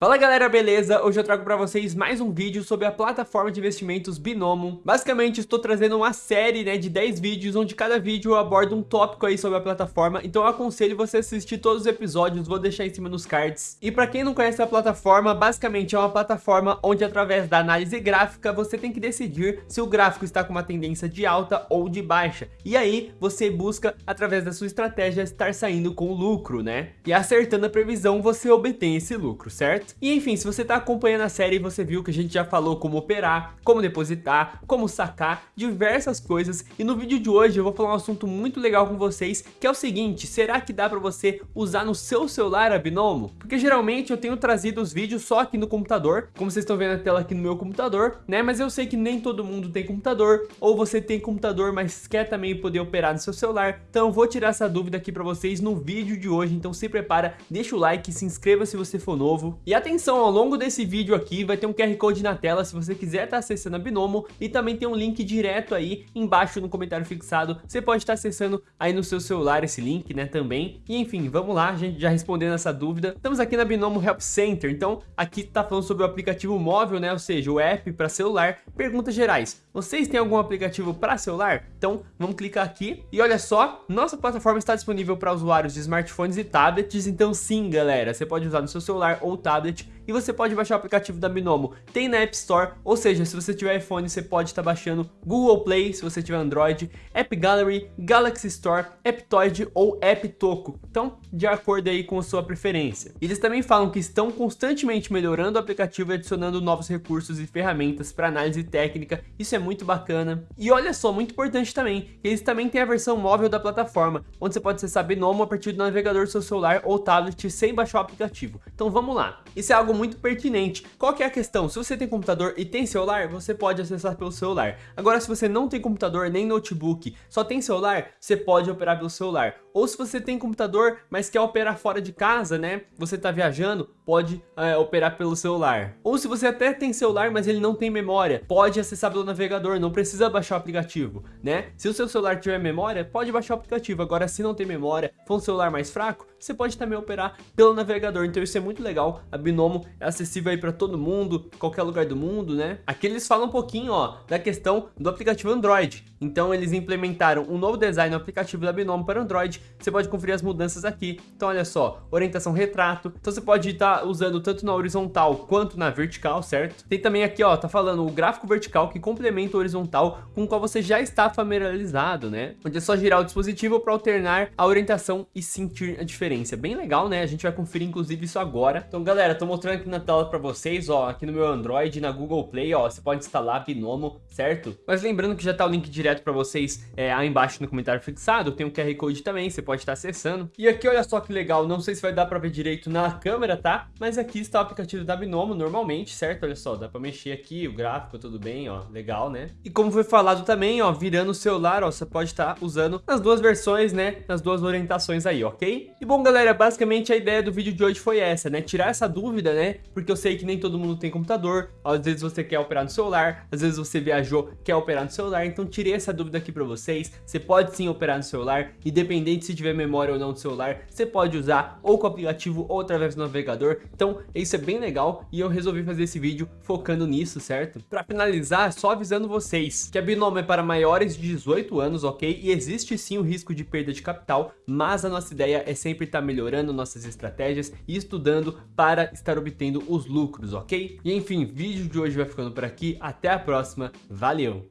Fala galera, beleza? Hoje eu trago para vocês mais um vídeo sobre a plataforma de investimentos Binomo. Basicamente estou trazendo uma série né, de 10 vídeos, onde cada vídeo eu abordo um tópico aí sobre a plataforma, então eu aconselho você a assistir todos os episódios, vou deixar em cima nos cards. E para quem não conhece a plataforma, basicamente é uma plataforma onde através da análise gráfica você tem que decidir se o gráfico está com uma tendência de alta ou de baixa. E aí você busca, através da sua estratégia, estar saindo com lucro, né? E acertando a previsão você obtém esse lucro, certo? E enfim, se você tá acompanhando a série, você viu que a gente já falou como operar, como depositar, como sacar, diversas coisas. E no vídeo de hoje eu vou falar um assunto muito legal com vocês, que é o seguinte, será que dá pra você usar no seu celular a Binomo? Porque geralmente eu tenho trazido os vídeos só aqui no computador, como vocês estão vendo a tela aqui no meu computador, né? Mas eu sei que nem todo mundo tem computador, ou você tem computador, mas quer também poder operar no seu celular. Então eu vou tirar essa dúvida aqui pra vocês no vídeo de hoje, então se prepara, deixa o like, se inscreva se você for novo. E atenção, ao longo desse vídeo aqui vai ter um QR Code na tela se você quiser estar tá acessando a Binomo e também tem um link direto aí embaixo no comentário fixado. Você pode estar tá acessando aí no seu celular esse link, né, também. E enfim, vamos lá, gente, já respondendo essa dúvida. Estamos aqui na Binomo Help Center, então aqui tá falando sobre o aplicativo móvel, né, ou seja, o app para celular. Perguntas gerais, vocês têm algum aplicativo para celular? Então vamos clicar aqui e olha só, nossa plataforma está disponível para usuários de smartphones e tablets, então sim, galera, você pode usar no seu celular ou tablet tablet e você pode baixar o aplicativo da Binomo. Tem na App Store, ou seja, se você tiver iPhone, você pode estar baixando Google Play, se você tiver Android, App Gallery, Galaxy Store, Aptoide ou App Toco. Então, de acordo aí com a sua preferência. Eles também falam que estão constantemente melhorando o aplicativo e adicionando novos recursos e ferramentas para análise técnica. Isso é muito bacana. E olha só, muito importante também, eles também têm a versão móvel da plataforma, onde você pode acessar Binomo a partir do navegador do seu celular ou tablet sem baixar o aplicativo. Então vamos lá. Isso é algo muito pertinente. Qual que é a questão? Se você tem computador e tem celular, você pode acessar pelo celular. Agora, se você não tem computador nem notebook, só tem celular, você pode operar pelo celular. Ou se você tem computador, mas quer operar fora de casa, né? Você está viajando, pode é, operar pelo celular. Ou se você até tem celular, mas ele não tem memória, pode acessar pelo navegador, não precisa baixar o aplicativo, né? Se o seu celular tiver memória, pode baixar o aplicativo. Agora, se não tem memória, for um celular mais fraco, você pode também operar pelo navegador. Então isso é muito legal. A Binomo é acessível aí para todo mundo, qualquer lugar do mundo, né? Aqui eles falam um pouquinho, ó, da questão do aplicativo Android. Então eles implementaram um novo design no aplicativo da Binomo para Android. Você pode conferir as mudanças aqui. Então olha só, orientação retrato. Então você pode estar usando tanto na horizontal quanto na vertical, certo? Tem também aqui, ó, tá falando o gráfico vertical que complementa o horizontal com o qual você já está familiarizado, né? Onde é só girar o dispositivo para alternar a orientação e sentir a diferença. Bem legal, né? A gente vai conferir inclusive isso agora. Então galera, tô mostrando aqui na tela para vocês, ó, aqui no meu Android, na Google Play, ó, você pode instalar Binomo, certo? Mas lembrando que já tá o link direto para vocês é, aí embaixo no comentário fixado, tem um QR Code também, você pode estar acessando. E aqui olha só que legal, não sei se vai dar para ver direito na câmera, tá? Mas aqui está o aplicativo da Binomo normalmente, certo? Olha só, dá para mexer aqui, o gráfico, tudo bem, ó, legal, né? E como foi falado também, ó, virando o celular, ó, você pode estar usando nas duas versões, né? Nas duas orientações aí, ok? E bom, galera, basicamente a ideia do vídeo de hoje foi essa, né? Tirar essa dúvida, né? Porque eu sei que nem todo mundo tem computador, às vezes você quer operar no celular, às vezes você viajou, quer operar no celular, então tirei essa dúvida aqui para vocês. Você pode sim operar no celular, independente se tiver memória ou não do celular, você pode usar ou com o aplicativo ou através do navegador. Então, isso é bem legal e eu resolvi fazer esse vídeo focando nisso, certo? Para finalizar, só avisando vocês que a Binomo é para maiores de 18 anos, ok? E existe sim o risco de perda de capital, mas a nossa ideia é sempre estar tá melhorando nossas estratégias e estudando para estar obtendo os lucros, ok? E enfim, vídeo de hoje vai ficando por aqui, até a próxima, valeu!